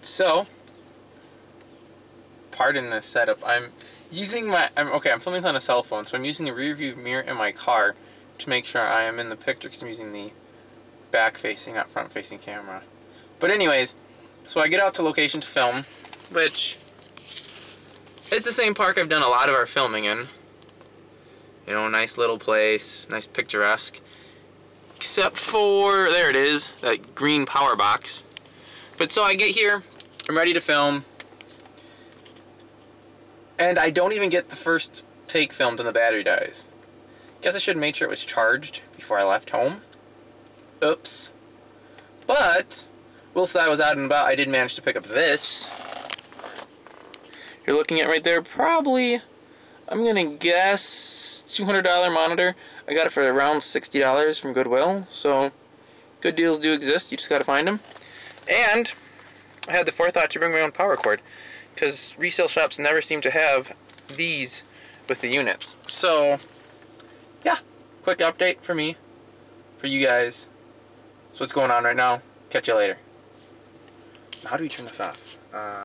So, pardon this setup. I'm using my. I'm okay. I'm filming on a cell phone, so I'm using the rear view mirror in my car to make sure I am in the picture because I'm using the back-facing, not front-facing camera. But anyways, so I get out to location to film, which it's the same park I've done a lot of our filming in. You know, nice little place, nice picturesque. Except for, there it is, that green power box. But so I get here, I'm ready to film. And I don't even get the first take filmed and the battery dies. Guess I should have made sure it was charged before I left home. Oops. But, whilst I was out and about, I did manage to pick up this. You're looking at right there, probably, I'm gonna guess, $200 monitor. I got it for around $60 from Goodwill, so good deals do exist, you just gotta find them. And I had the forethought to bring my own power cord because resale shops never seem to have these with the units. So, yeah, quick update for me, for you guys. So what's going on right now? Catch you later. How do we turn this off? Uh,